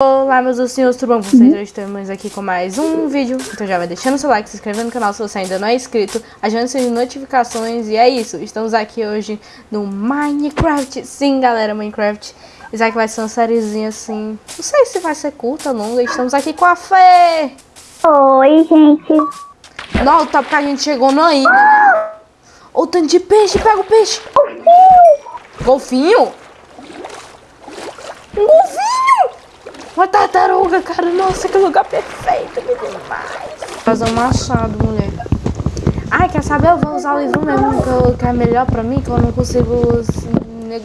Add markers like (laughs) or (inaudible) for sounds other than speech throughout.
Olá meus ursinhos, tudo bom com vocês? Hoje estamos aqui com mais um vídeo Então já vai deixando seu like, se inscrevendo no canal se você ainda não é inscrito Ativando suas notificações E é isso, estamos aqui hoje no Minecraft Sim galera, Minecraft Isso aqui vai ser uma sériezinha assim Não sei se vai ser curta ou longa Estamos aqui com a Fê Oi gente Não, tá porque a gente chegou na ilha né? Ô, tanto de peixe, pega o peixe Golfinho Golfinho? Um golfinho! Uma tartaruga, cara. Nossa, que lugar perfeito, me demais. Fazer um machado, mulher. Ai, quer saber? Eu vou usar o livro mesmo, que, eu, que é melhor pra mim, que eu não consigo assim,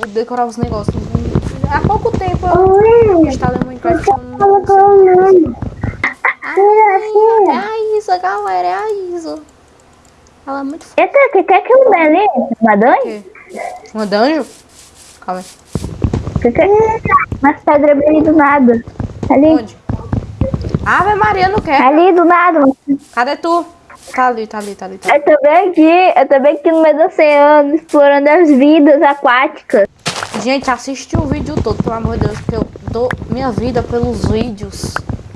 decorar os negócios. Há pouco tempo eu instalei o Minecraft. Ai, é a Isa, galera, é a Isa. Ela é muito foda. Eita, que que é aquilo ali? Uma dungeon? Uma dungeon? Calma aí. Que que é? Umas pedras bem do nada. Ali. Onde? Ave Maria, não quer. Ali do nada. Cadê tu? Tá ali, tá ali, tá ali. Tá ali. Eu tô bem aqui, eu tô bem aqui no meio do oceano, explorando as vidas aquáticas. Gente, assiste o vídeo todo, pelo amor de Deus, porque eu dou minha vida pelos vídeos.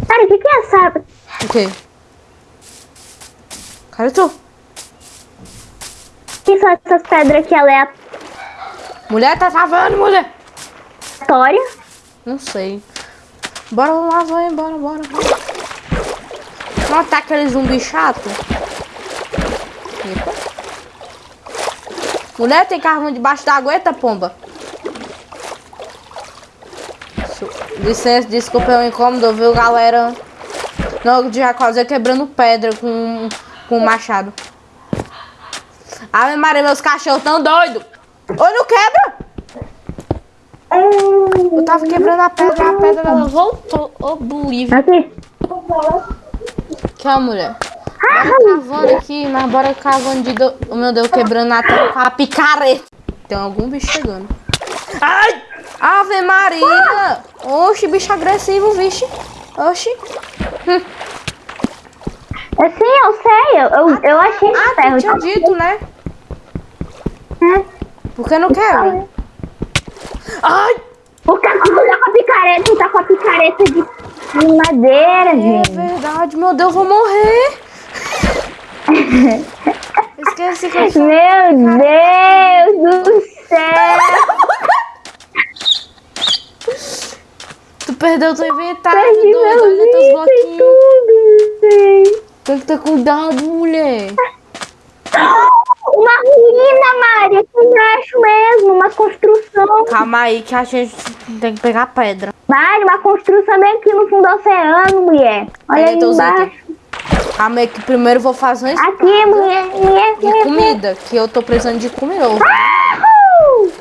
Cara, o que que é essa... O quê? Cadê tu? Que são essas pedras aqui aleatórias? Mulher, tá travando, mulher. Aleatória? Não sei. Bora lá, vai, bora, bora, bora. Não tá aquele zumbi chato? Epa. Mulher, tem carvão debaixo da aguenta, pomba? Licença, desculpa o incômodo, viu, galera? Não, já quase quebrando pedra com, com machado. Ave Maria, meus cachorros tão doidos. Oi, não quebra? Eu tava quebrando a pedra, a pedra ela voltou. Ô, oh, bolívia. Aqui. Que a mulher. Bora cavando aqui, mas bora cavando de... Do... Oh, meu Deus, quebrando a terra com a picareta. Tem algum bicho chegando. Ai! Ave Maria! Oxi, bicho agressivo, vixe. Oxi. Hum. Sim, eu sei. Eu, eu, eu achei Ah, ferro. tu tinha dito, né? É. Por que não quebra? Ai! O Cacu tá com a picareta, tá com a picareta de, de madeira, É gente. verdade, meu Deus, eu vou morrer. (laughs) Esqueci que eu Meu Deus do céu! Tu perdeu teu inventário, Perdi doido. meu Olha teus bloquinhos. tudo, gente. Tem que ter cuidado, mulher. Uma ruína, Mari, aqui embaixo mesmo, uma construção. Calma aí que a gente tem que pegar pedra. Mari, uma construção bem aqui no fundo do oceano, mulher. Olha aí embaixo. itens. Calma aí que primeiro vou fazer uma Aqui, mulher, mulher, mulher. comida, que eu tô precisando de comida. Uhul!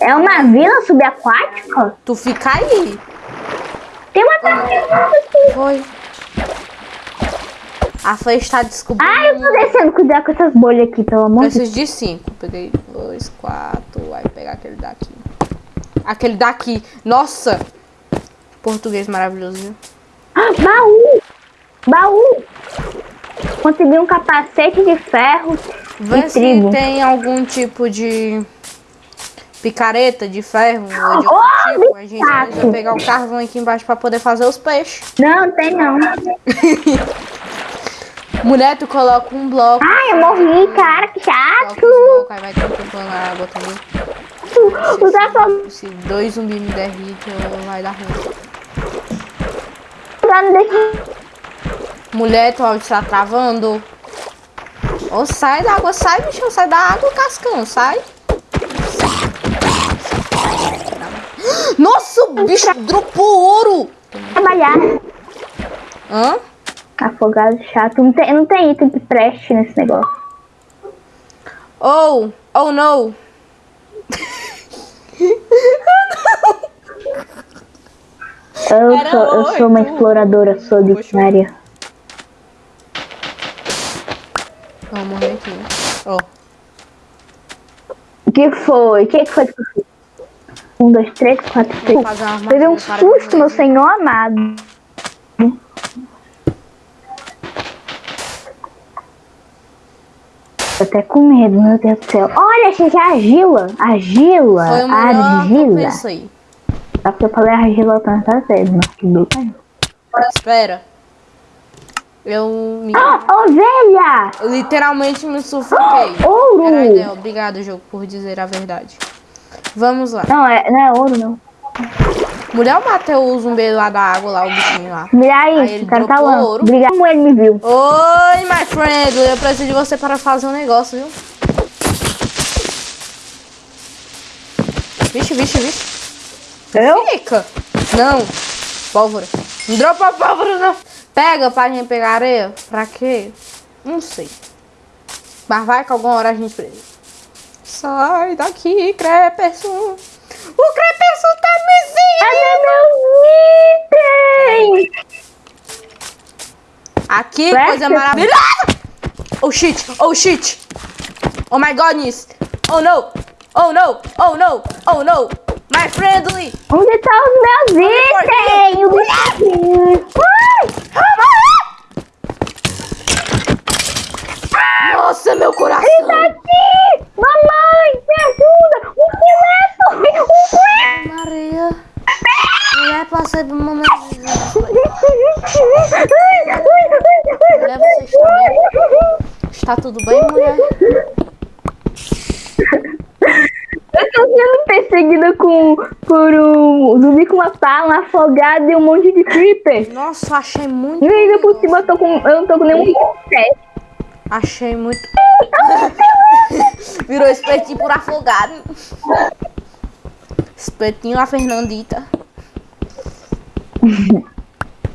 É uma vila subaquática? Tu fica aí. Tem uma tartaruga aqui. Foi. A Fê está descobrindo. Ai, eu tô descendo. Cuidado com essas bolhas aqui, pelo amor de Deus. Preciso de cinco. Peguei dois, quatro. Vai pegar aquele daqui. Aquele daqui. Nossa! Português maravilhoso, viu? Ah, baú! Baú! Consegui um capacete de ferro Vê de se trigo. tem algum tipo de picareta de ferro ou de outro Oh, tipo. A gente precisa pegar o carvão aqui embaixo pra poder fazer os peixes. Não, tem não. (laughs) Mulher, tu coloca um bloco. Ai, eu morri, cara, que chato. Aí vai contemplando a água também. Se dois zumbis me derritem, vai dar ruim. Mulher, tu áudio tá travando. Ô, sai da água, sai, bicho, sai da água, cascão, sai. Nossa, o bicho dropou ouro. trabalhar. Hã? Afogado chato. Não tem, não tem item que preste nesse negócio. Oh, oh no. Eu Era sou, eu sou uma exploradora solitária. Vou morrer aqui. Ó. O que foi? O que foi que? Um, dois, três, quatro, cinco. Teve um susto, meu senhor amado. Tô até com medo, meu Deus do céu. Olha, achei já argila. Argila. Foi o melhor Argila. pensei. Só que eu falei argila tantas vezes, mas tudo bem. Espera. Eu me. Ah, ovelha! Eu literalmente me sufoquei. (gasps) Ouro! Era a ideia. Obrigado, jogo, por dizer a verdade. Vamos lá. Não, é, não é ouro, não. Mulher, eu matei o zumbi lá da água, lá, o bichinho lá. Mira Aí aí, ele o cara tá ouro. Obrigado como ele me viu. Oi, my friend. Eu preciso de você para fazer um negócio, viu? Vixe, vixe, vixe. Eu? Fica. Não. Pólvora. Não dropa pólvora, não. Pega pra gente pegar areia. Pra quê? Não sei. Mas vai que alguma hora a gente precisa. Sai daqui, Creperson. O Creperson tá me Cadê meus itens? Aqui, Creperson. coisa maravilhosa. Oh shit, oh shit. Oh my godness. Oh no. Oh no. Oh no. Oh no. My friendly. Onde tá os meus itens? Nossa, meu coração. Tá aqui! Mamãe, me ajuda! Um esqueleto! Um esqueleto! Maria. Mulher, passei por momento de desespero. Mulher, você está bem? Está tudo bem, mulher? Eu tô sendo perseguida com, por um zumbi com uma pá, um afogado e um monte de creeper. Nossa, achei muito. E ainda por cima eu, tô com, eu não tô com nenhum pé. Achei muito. (laughs) Virou espetinho por afogado. Espetinho a Fernandita. (laughs)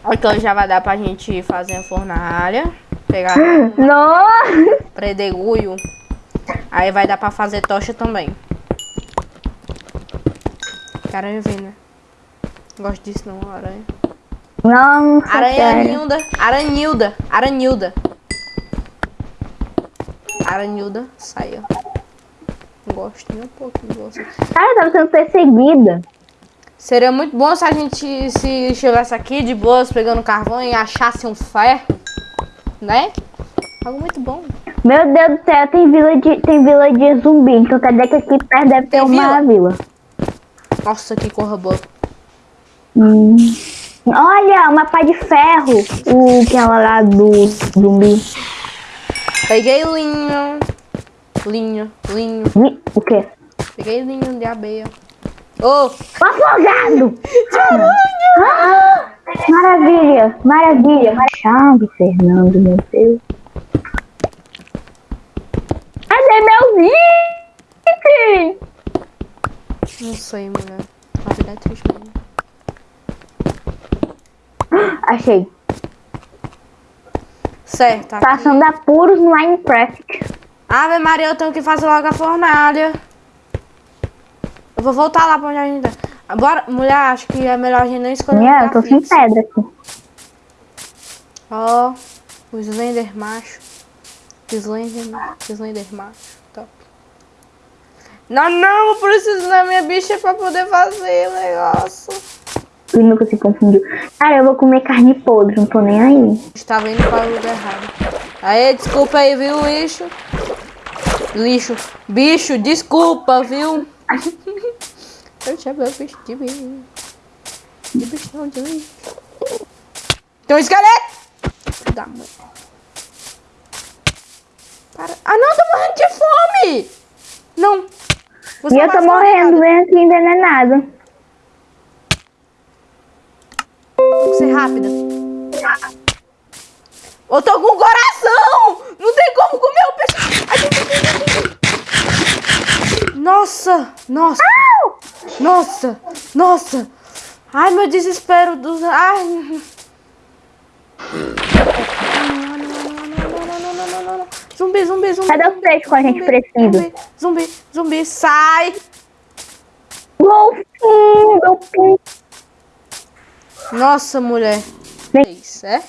Então já vai dar pra gente fazer a fornalha. Pegar (gasps) Nossa! predegulho. Aí vai dar pra fazer tocha também. Aranha vem, né? Não gosto disso não, aranha. Nossa, Aranha sério. Nilda. Aranilda. Aranilda. Aranilda, saia. Gosto nem um pouquinho de você. Cara, eu tava sendo perseguida. Seria muito bom se a gente se estivesse aqui de boas pegando carvão e achasse um ferro, né? Algo muito bom. Meu Deus do céu, tem vila de, tem vila de zumbi. Então quer dizer que aqui perto deve ter Tem uma vila. Nossa, que corra boa. Hum. Olha, uma pá de ferro. O que é lá do zumbi. Peguei linho. Linho, linho. O quê? Peguei linho de abelha. Ô, Um afogado! Ah, maravilha, maravilha. Chave, Fernando, meu Deus. Cadê meus itens? não sei, mulher. A vida é triste mesmo. (gasps) Achei. Certo, aqui. Passando apuros no Minecraft. Ave Maria, eu tenho que fazer logo a fornalha. Eu vou voltar lá pra onde a gente tá. Bora, mulher, acho que é melhor a gente não escolher Minha, eu tô sem pedra aqui. Ó, o Slender macho. Slender, Slender macho. Top. Não, não, eu preciso da minha bicha pra poder fazer o negócio. E nunca se confundiu. Cara, eu vou comer carne podre, não tô nem aí. Estava indo para o lugar errado. Aê, desculpa aí, viu, lixo? Lixo. Bicho, desculpa, viu? (laughs) Eu chamei o bicho de mim. De bichão de lixo. Tem um esqueleto! Da mãe. Para. Ah, não, eu tô morrendo de fome! Não. Você E eu tô morrendo, vem aqui envenenada. Tem que ser rápida. Eu tô com coração! Não tem como comer Nossa, nossa. Nossa, nossa. Ai, meu desespero dos... Ai. Zumbi, zumbi, zumbi. Cadê os três com a gente precisa? Zumbi, zumbi, sai. Golfinho, golfinho. Nossa, mulher. É isso, é?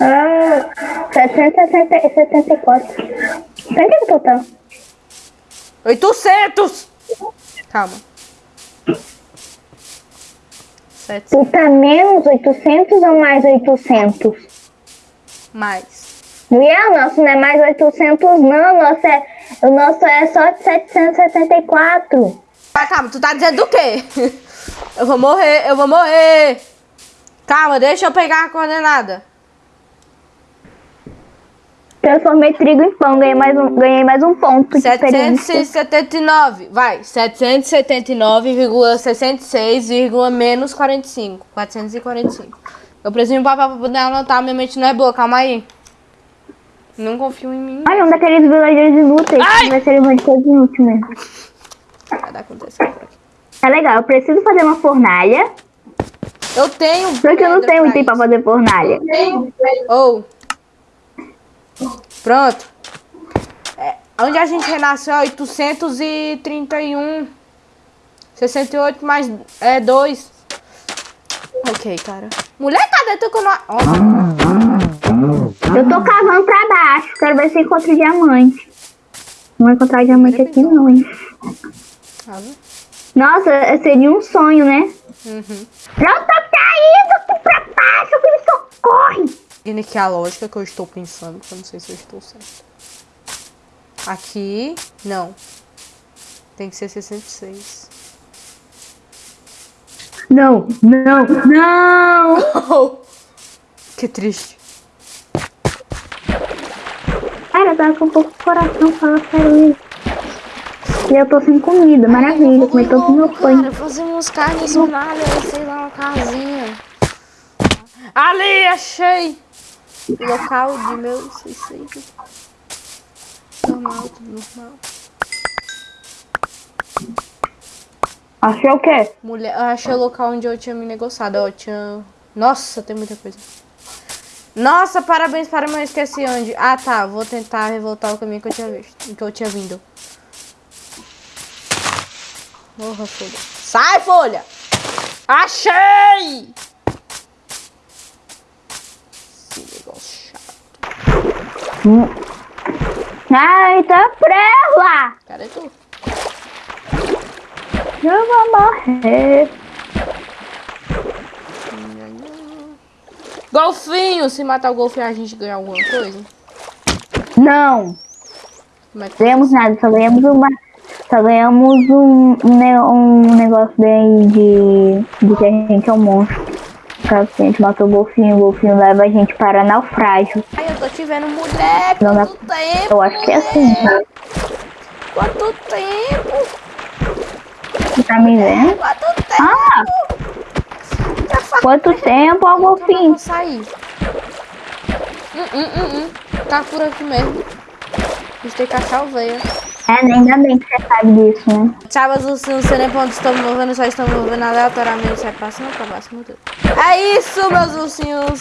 Ah, 74. 74 total. 800! Calma. 700 Tu tá menos 800 ou mais 800? mais. Mulher, o nosso não é mais 800 não, o nosso é, o nosso é só 774. Tá, calma, tu tá dizendo do quê? (laughs) Eu vou morrer, eu vou morrer. Calma, deixa eu pegar a coordenada. Transformei trigo em pão, ganhei mais um, ganhei mais um ponto de experiência. 779, vai. 779,66, menos 45. 445. Eu preciso de um papel pra poder anotar, minha mente não é boa, calma aí. Não confio em mim. Ai, um daqueles villagers inúteis. Ai! Vai ser uma de todos inútil mesmo. Vai dar acontecer por aqui. É legal, eu preciso fazer uma fornalha. Eu tenho. Só que eu não tenho item pra fazer fornalha. Ou. Pronto. É, onde a gente renasceu? 831. 68 mais é, 2. Ok, cara. Mulher, cadê tu não... Ó, Eu tô cavando pra baixo. Quero ver se eu encontro diamante. Não vou encontrar diamante aqui não, hein. tá? Nossa, seria um sonho, né? Uhum. Não tô caindo aqui pra baixo, me socorre. Seguindo aqui a lógica que eu estou pensando, que eu não sei se eu estou certo. Aqui, não. Tem que ser 66. Não, não, não. (laughs) Que triste. Cara, eu tava com um pouco de coração, fala sério isso. E eu tô sem comida, maravilha, comi todo o meu pão. Cara, fazer uns carnes nada, sei lá, uma casinha. Ali, achei! Local de meu suicídio. Normal, tudo normal. Achou o quê? Mulher, eu achei o local onde eu tinha me negociado. Ó, tinha. Nossa, tem muita coisa. Nossa, parabéns para mim, eu esqueci onde. Ah, tá. Vou tentar revoltar o caminho que eu tinha visto. Que eu tinha vindo. Morra, folha. Sai, folha! Achei! Esse negócio chato. Ai, tá prela! Cadê tu? Eu vou morrer. Golfinho! Se matar o golfinho, a gente ganha alguma coisa? Não, Como é que ganhamos nada, só ganhamos uma. Só ganhamos um, um, um negócio daí de, de que a gente é um monstro. Caso a gente matou o golfinho, o golfinho leva a gente para naufrágio. Ai, eu tô te vendo, mulher! Não Quanto tempo! Eu acho que é assim. mulher? Quanto tempo! Você tá me vendo? Quanto tempo! Ah, Já faz quanto tempo, ó, Eu golfinho? vou sair. Hum, hum, hum, hum. Tá por aqui mesmo. A gente tem que achar o veia. É, ainda bem que você sabe disso, né? Ursinhos, não sei nem pra onde estão me movendo, só estão me movendo aleatoriamente. É pra cima ou pra baixo, meu Deus. É isso, meus ursinhos.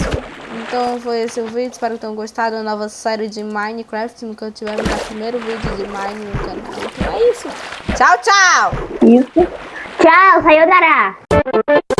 Então foi esse o vídeo. Espero que tenham gostado da nova série de Minecraft. Nunca tivemos o primeiro vídeo de Mine no canal. Então é isso. Tchau, tchau. Isso. Tchau, sayonara!